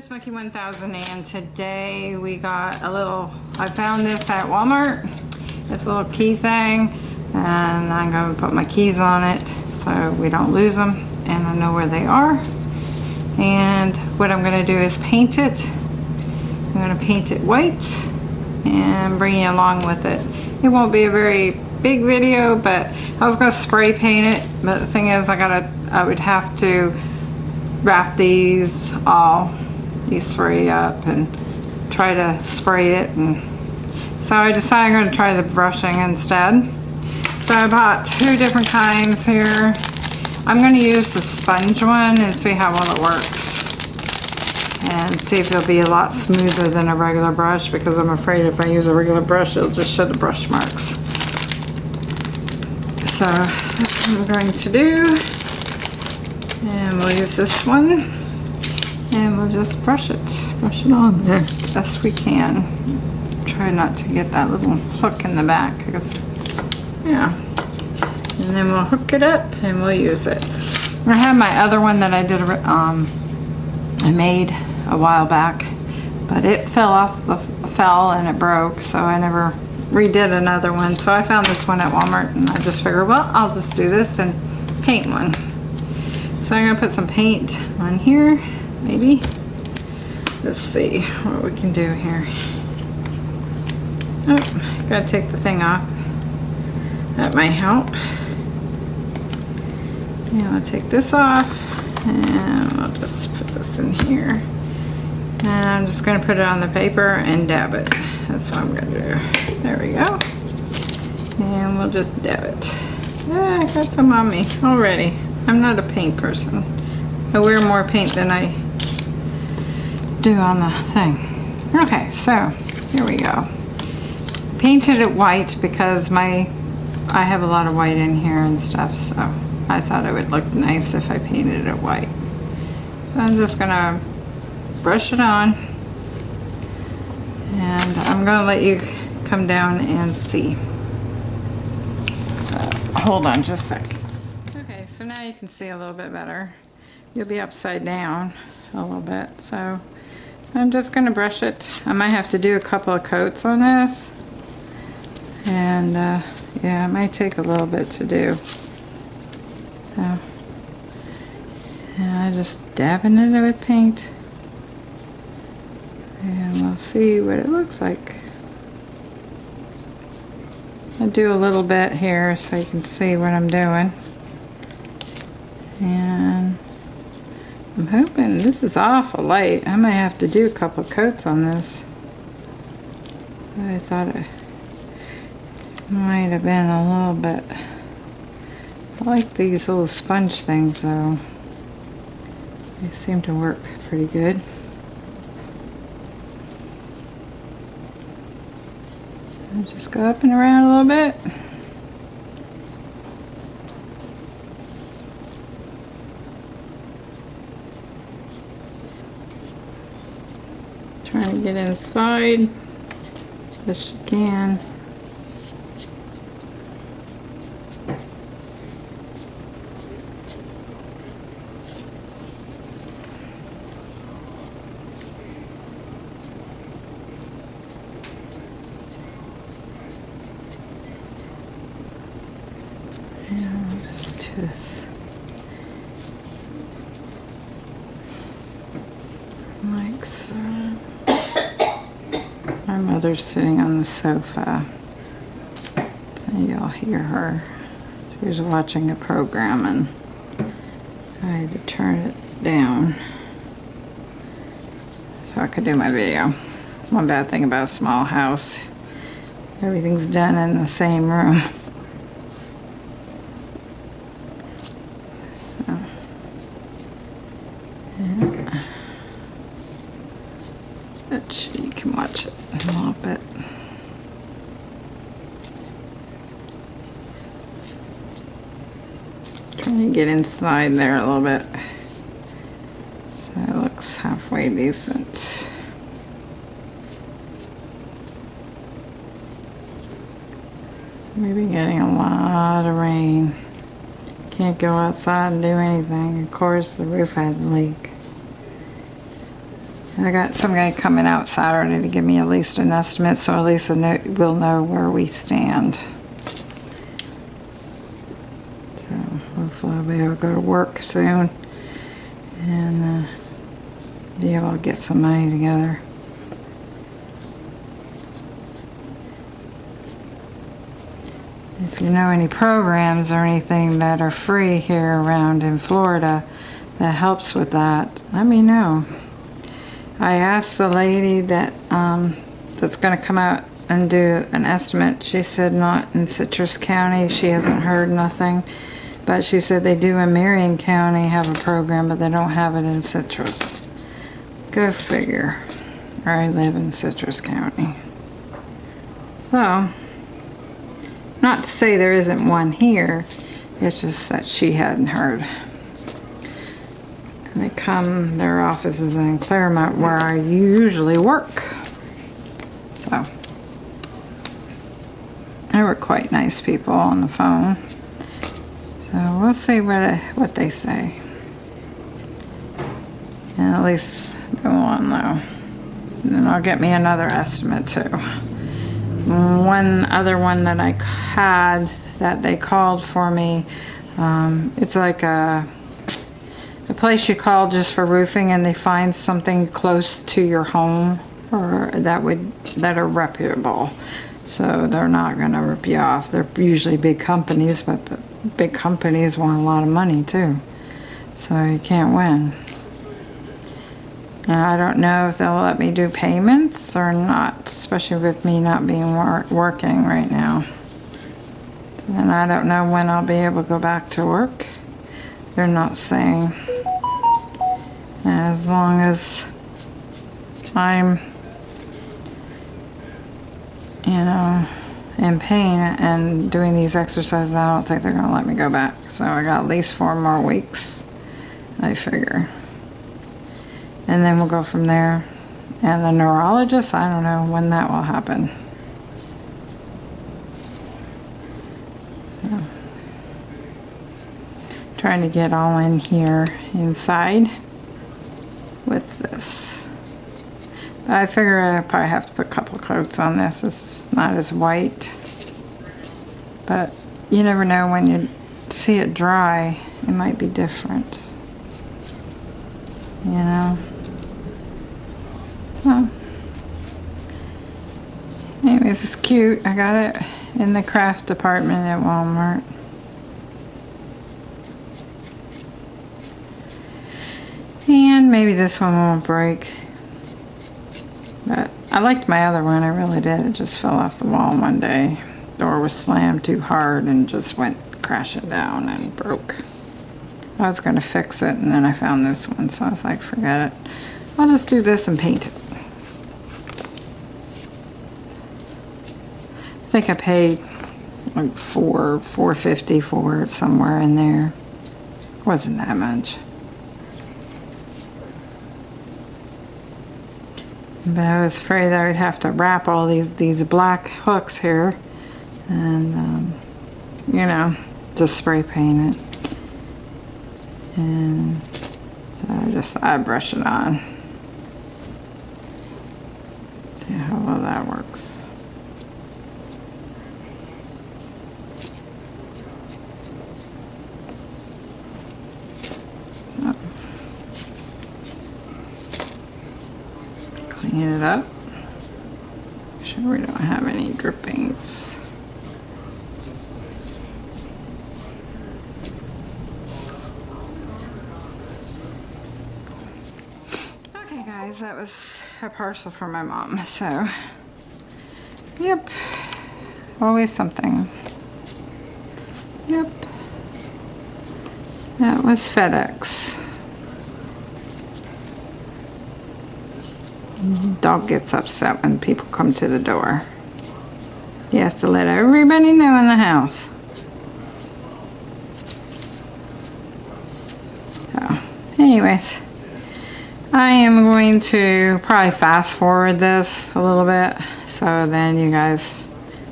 Miss Monkey 1000 and today we got a little, I found this at Walmart. This little key thing and I'm going to put my keys on it so we don't lose them and I know where they are. And what I'm going to do is paint it. I'm going to paint it white and bring you along with it. It won't be a very big video but I was going to spray paint it but the thing is I gotta I would have to wrap these all these three up and try to spray it and so I decided I'm going to try the brushing instead. So I bought two different kinds here. I'm going to use the sponge one and see how well it works and see if it'll be a lot smoother than a regular brush because I'm afraid if I use a regular brush it'll just show the brush marks. So that's what I'm going to do. And we'll use this one and we'll just brush it brush it on there best we can. Try not to get that little hook in the back because yeah. And then we'll hook it up and we'll use it. I have my other one that I did um I made a while back but it fell off the fell and it broke so I never redid another one. So I found this one at Walmart and I just figured well I'll just do this and paint one. So I'm gonna put some paint on here, maybe. Let's see what we can do here. Oh, gotta take the thing off. That might help. Yeah, I'll take this off and I'll just put this in here. And I'm just gonna put it on the paper and dab it. That's what I'm gonna do. There we go. And we'll just dab it. Ah, I got some on me already. I'm not a paint person. I wear more paint than I do on the thing. Okay, so here we go. Painted it white because my I have a lot of white in here and stuff, so I thought it would look nice if I painted it white. So I'm just gonna brush it on and I'm gonna let you come down and see. So hold on just a sec. Okay, so now you can see a little bit better. You'll be upside down a little bit. So I'm just going to brush it. I might have to do a couple of coats on this. And uh, yeah, it might take a little bit to do. So yeah, I just dabbing it with paint. And we'll see what it looks like. I'll do a little bit here so you can see what I'm doing. And I'm hoping this is awful light. I might have to do a couple coats on this. I thought it might have been a little bit. I like these little sponge things though. They seem to work pretty good. So just go up and around a little bit. Trying to get inside. Best you can. Mother's sitting on the sofa. So y'all hear her. She was watching a program and I had to turn it down so I could do my video. One bad thing about a small house, everything's done in the same room. get inside there a little bit. So it looks halfway decent. Maybe getting a lot of rain. Can't go outside and do anything. Of course, the roof had a leak. I got some guy coming out Saturday to give me at least an estimate, so at least we'll know where we stand. So hopefully I'll be able to go to work soon and uh, be able to get some money together. If you know any programs or anything that are free here around in Florida that helps with that, let me know. I asked the lady that um, that's going to come out and do an estimate. She said not in Citrus County. She hasn't heard nothing. But she said they do in Marion County have a program, but they don't have it in Citrus. Go figure. I live in Citrus County. So, not to say there isn't one here. It's just that she hadn't heard. And they come, their office is in Clermont where I usually work. So, they were quite nice people on the phone. So we'll see what, what they say. And at least they won't. And then I'll get me another estimate too. One other one that I had that they called for me, um, it's like a the place you call just for roofing and they find something close to your home or that would that are reputable so they're not going to rip you off they're usually big companies but the big companies want a lot of money too. So you can't win. Now, I don't know if they'll let me do payments or not especially with me not being wor working right now. And I don't know when I'll be able to go back to work. They're not saying. As long as I'm, you know, in pain and doing these exercises, I don't think they're going to let me go back. So I got at least four more weeks, I figure. And then we'll go from there. And the neurologist, I don't know when that will happen. So, trying to get all in here inside with this. I figure I probably have to put a couple coats on this. It's not as white. But you never know when you see it dry, it might be different. You know? So, anyways, it's cute. I got it in the craft department at Walmart. And maybe this one won't break. But I liked my other one, I really did. It just fell off the wall one day. Door was slammed too hard and just went crashing down and broke. I was going to fix it and then I found this one, so I was like, forget it. I'll just do this and paint it. I think I paid like four, four fifty for it somewhere in there. Wasn't that much. But I was afraid I would have to wrap all these, these black hooks here and, um, you know, just spray paint it. And so I just, I brush it on. See how well that works. clean it up. Make sure we don't have any drippings. Okay guys, that was a parcel for my mom, so yep, always something. Yep, that was FedEx. Dog gets upset when people come to the door. He has to let everybody know in the house. So, anyways, I am going to probably fast forward this a little bit so then you guys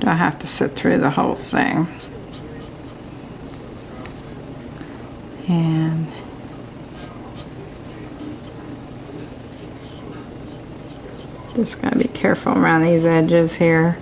don't have to sit through the whole thing. And Just gotta be careful around these edges here.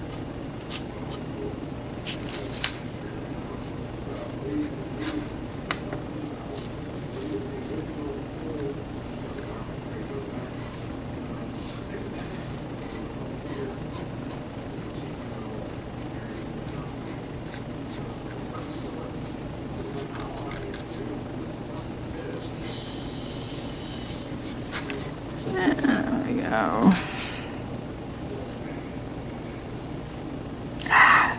There we go. Ah,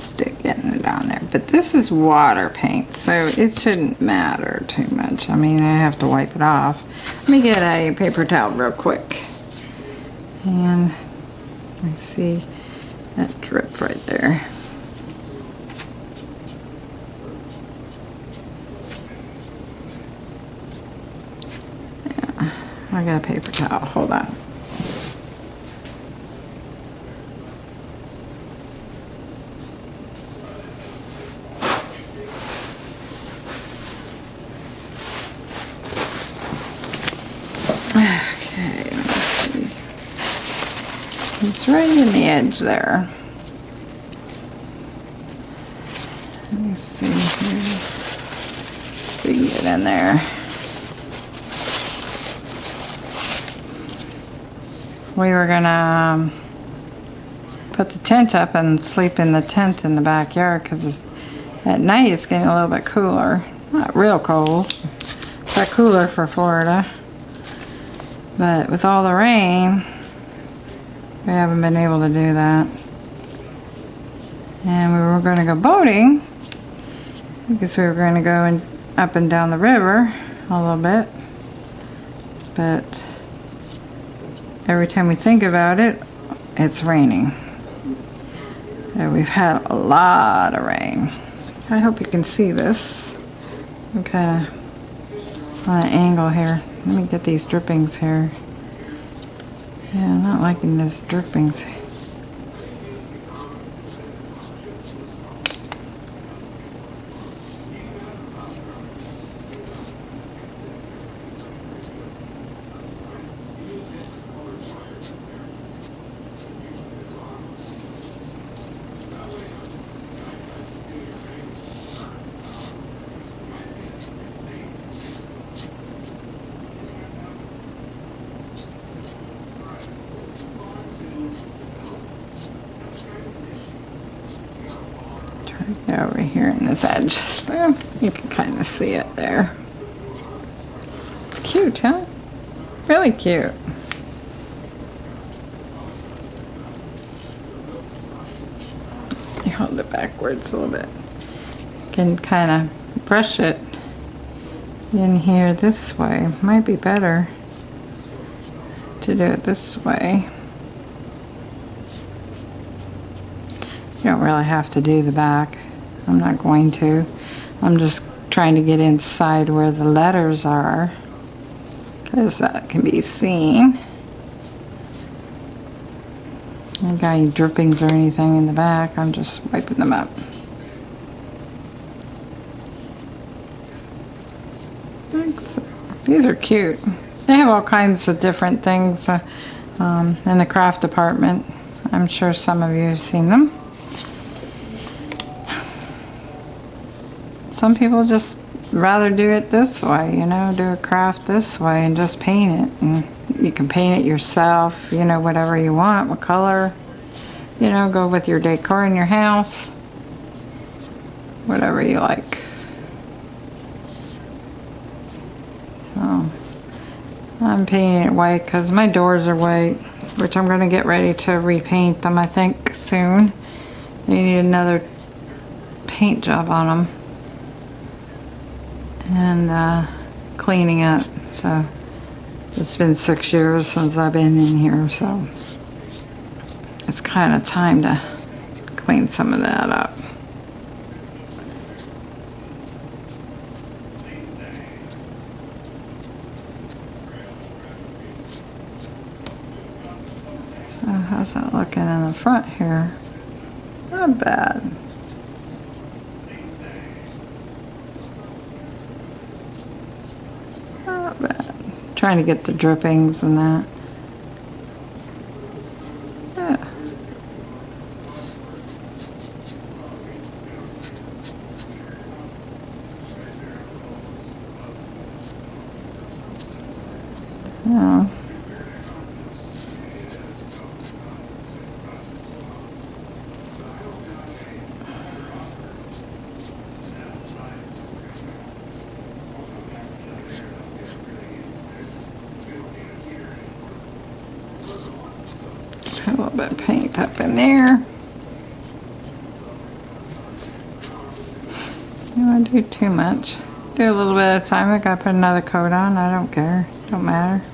Stick getting it down there. But this is water paint, so it shouldn't matter too much. I mean, I have to wipe it off. Let me get a paper towel real quick. And I see that drip right there. Yeah, I got a paper towel. Hold on. Right in the edge there. Let me see here. If we can get in there. We were gonna um, put the tent up and sleep in the tent in the backyard because at night it's getting a little bit cooler. Not real cold, but cooler for Florida. But with all the rain, we haven't been able to do that. And we were going to go boating because we were going to go in, up and down the river a little bit. But every time we think about it, it's raining. And we've had a lot of rain. I hope you can see this. I'm kind of on an angle here. Let me get these drippings here. Yeah, I'm not liking this drippings. Over here in this edge so you can kind of see it there. It's cute, huh? Really cute. You hold it backwards a little bit. You can kind of brush it in here this way. Might be better to do it this way. You don't really have to do the back. I'm not going to. I'm just trying to get inside where the letters are because that can be seen. I got any drippings or anything in the back. I'm just wiping them up. Thanks. These are cute. They have all kinds of different things uh, um, in the craft department. I'm sure some of you have seen them. Some people just rather do it this way, you know, do a craft this way and just paint it. And you can paint it yourself, you know, whatever you want, what color, you know, go with your decor in your house, whatever you like. So, I'm painting it white because my doors are white, which I'm going to get ready to repaint them, I think, soon. They need another paint job on them and uh, cleaning up. So it's been six years since I've been in here, so it's kind of time to clean some of that up. So how's that looking in the front here? Not bad. Trying to get the drippings and that. Yeah. Put a little bit of paint up in there. You don't want to do too much. Do a little bit at a time. I gotta put another coat on. I don't care. Don't matter.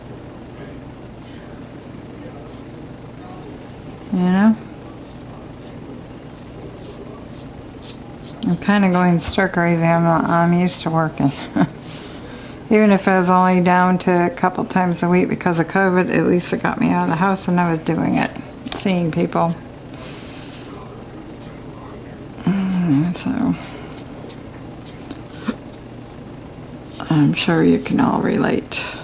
You know? I'm kind of going stir crazy. I'm not, I'm used to working. Even if I was only down to a couple times a week because of COVID, at least it got me out of the house and I was doing it, seeing people. Mm, So, I'm sure you can all relate.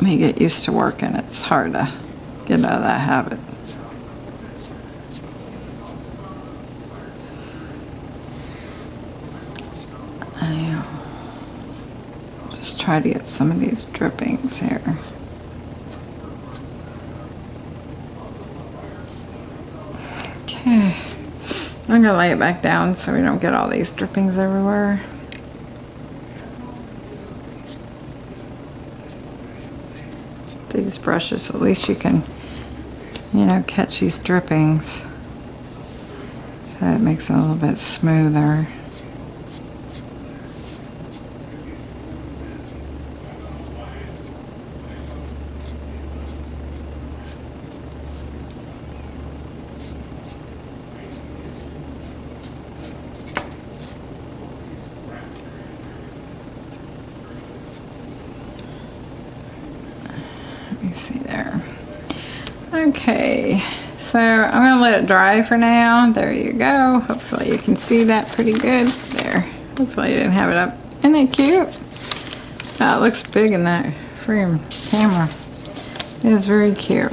Me get used to working, it's hard to get out of that habit. I uh, just try to get some of these drippings here. I'm gonna lay it back down so we don't get all these drippings everywhere. These brushes, at least you can, you know, catch these drippings. So it makes it a little bit smoother. Let me see there. Okay, so I'm gonna let it dry for now. There you go. Hopefully you can see that pretty good. There. Hopefully you didn't have it up. Isn't it cute? Oh, looks big in that frame camera. It is very cute.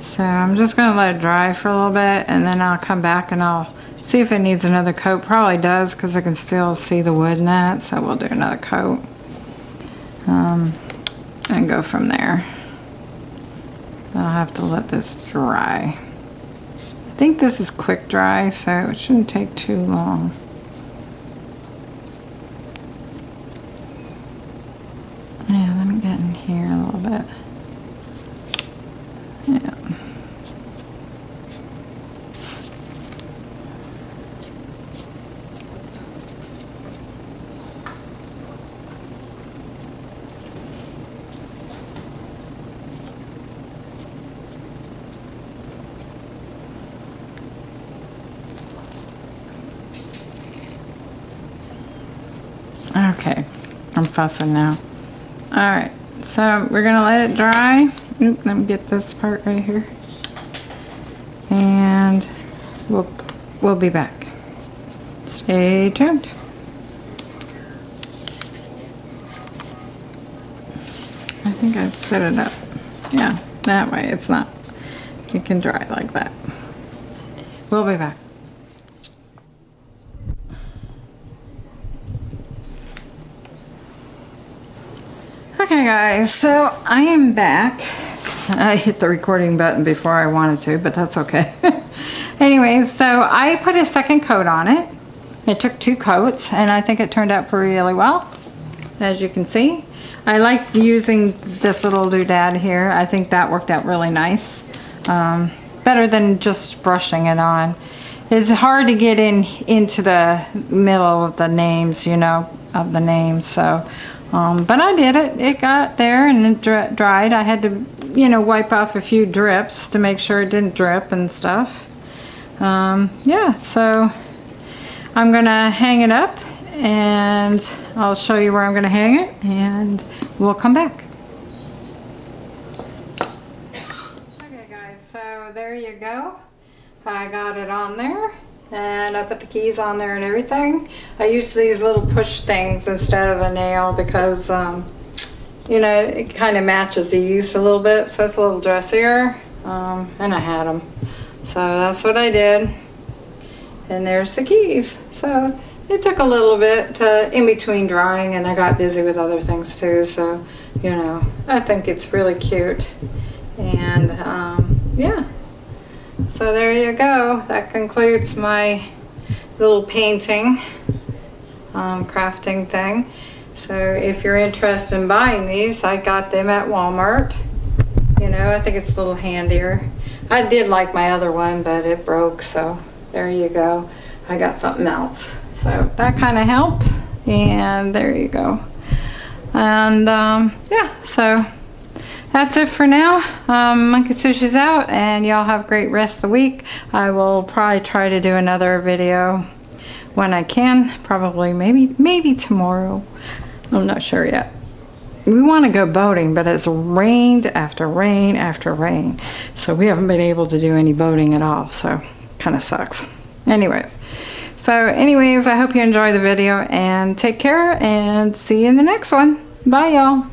So I'm just gonna let it dry for a little bit and then I'll come back and I'll see if it needs another coat. Probably does because I can still see the wood in that. So we'll do another coat. Um, and go from there. I'll have to let this dry. I think this is quick dry, so it shouldn't take too long. Yeah, let me get in here a little bit. Yeah. Okay, I'm fussing now. All right, so we're gonna let it dry. Oop, let me get this part right here. And we'll, we'll be back. Stay tuned. I think I've set it up. Yeah, that way it's not, it can dry like that. We'll be back. Okay guys, so I am back. I hit the recording button before I wanted to, but that's okay. anyway, so I put a second coat on it. It took two coats and I think it turned out really well, as you can see. I like using this little doodad here. I think that worked out really nice. Um, better than just brushing it on. It's hard to get in into the middle of the names, you know, of the names. So, um, but I did it. It got there and it dri dried. I had to, you know, wipe off a few drips to make sure it didn't drip and stuff. Um, yeah, so I'm gonna hang it up and I'll show you where I'm gonna hang it and we'll come back. Okay guys, so there you go. I got it on there and I put the keys on there and everything. I use these little push things instead of a nail because um, you know it kind of matches these a little bit so it's a little dressier um, and I had them. So that's what I did and there's the keys. So it took a little bit to, in between drying and I got busy with other things too. So, you know, I think it's really cute. And um, yeah, so there you go. That concludes my little painting, um, crafting thing. So if you're interested in buying these, I got them at Walmart. You know, I think it's a little handier. I did like my other one, but it broke, so there you go. I got something else. So that kind of helped, and there you go. And um, yeah, so that's it for now. Um, Monkey Sushi's out, and y'all have a great rest of the week. I will probably try to do another video when I can. Probably, maybe, maybe tomorrow. I'm not sure yet. We want to go boating, but it's rained after rain after rain. So we haven't been able to do any boating at all. So kind of sucks. Anyways. So anyways, I hope you enjoyed the video and take care and see you in the next one. Bye y'all.